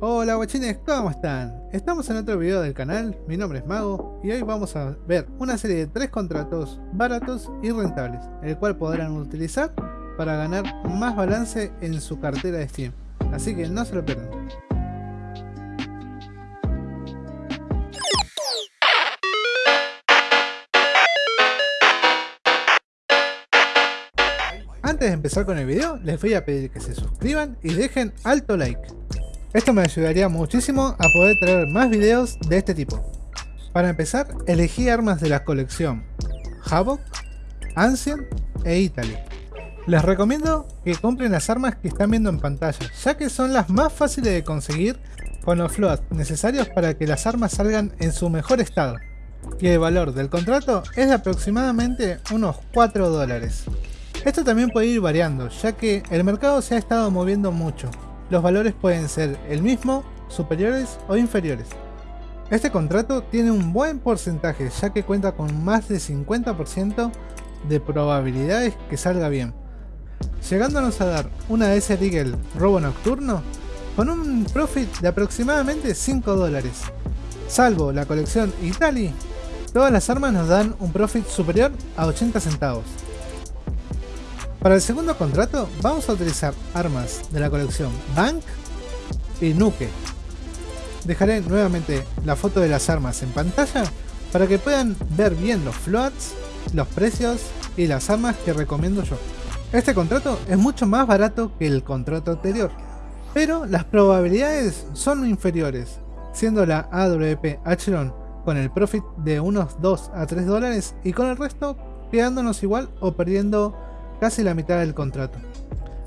Hola guachines, ¿cómo están? Estamos en otro video del canal, mi nombre es Mago y hoy vamos a ver una serie de tres contratos baratos y rentables, el cual podrán utilizar para ganar más balance en su cartera de Steam, así que no se lo pierdan. Antes de empezar con el video, les voy a pedir que se suscriban y dejen alto like. Esto me ayudaría muchísimo a poder traer más videos de este tipo. Para empezar, elegí armas de la colección Havoc, Ancient e Italy. Les recomiendo que compren las armas que están viendo en pantalla, ya que son las más fáciles de conseguir con los floats necesarios para que las armas salgan en su mejor estado. Y el valor del contrato es de aproximadamente unos 4 dólares. Esto también puede ir variando, ya que el mercado se ha estado moviendo mucho, los valores pueden ser el mismo, superiores o inferiores. Este contrato tiene un buen porcentaje ya que cuenta con más de 50% de probabilidades que salga bien, llegándonos a dar una ese Eagle robo nocturno con un profit de aproximadamente 5 dólares. Salvo la colección Italy, todas las armas nos dan un profit superior a 80 centavos. Para el segundo contrato vamos a utilizar armas de la colección Bank y Nuke. Dejaré nuevamente la foto de las armas en pantalla para que puedan ver bien los floats, los precios y las armas que recomiendo yo. Este contrato es mucho más barato que el contrato anterior, pero las probabilidades son inferiores, siendo la AWP Acheron con el profit de unos 2 a 3 dólares y con el resto quedándonos igual o perdiendo casi la mitad del contrato.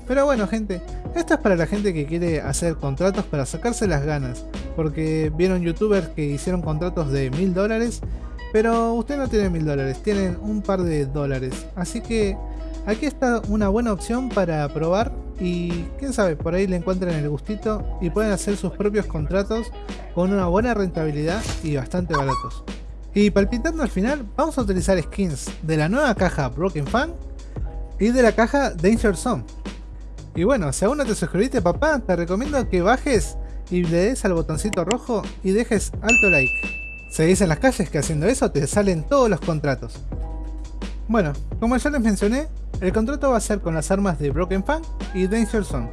Pero bueno gente, esto es para la gente que quiere hacer contratos para sacarse las ganas, porque vieron youtubers que hicieron contratos de mil dólares, pero usted no tiene mil dólares, tienen un par de dólares, así que aquí está una buena opción para probar y quién sabe, por ahí le encuentran el gustito y pueden hacer sus propios contratos con una buena rentabilidad y bastante baratos. Y palpitando al final, vamos a utilizar skins de la nueva caja Broken Fan y de la caja Danger Zone. Y bueno, si aún no te suscribiste papá, te recomiendo que bajes y le des al botoncito rojo y dejes alto like. Seguís en las calles que haciendo eso te salen todos los contratos. Bueno, como ya les mencioné, el contrato va a ser con las armas de Broken Fan y Danger Zone.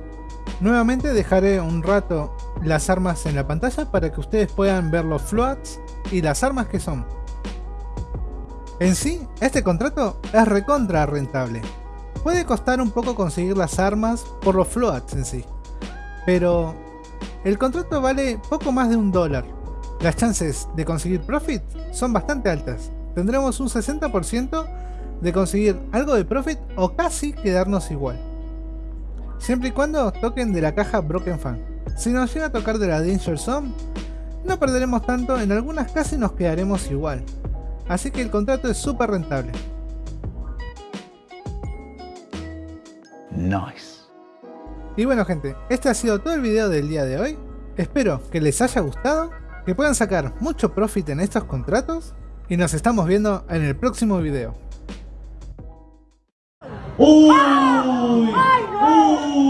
Nuevamente dejaré un rato las armas en la pantalla para que ustedes puedan ver los floats y las armas que son. En sí, este contrato es recontra rentable, Puede costar un poco conseguir las armas por los floats en sí, pero el contrato vale poco más de un dólar. Las chances de conseguir profit son bastante altas. Tendremos un 60% de conseguir algo de profit o casi quedarnos igual. Siempre y cuando toquen de la caja Broken Fan. Si nos llega a tocar de la Danger Zone, no perderemos tanto, en algunas casi nos quedaremos igual. Así que el contrato es súper rentable. Nice. Y bueno gente, este ha sido todo el video del día de hoy. Espero que les haya gustado, que puedan sacar mucho profit en estos contratos y nos estamos viendo en el próximo video.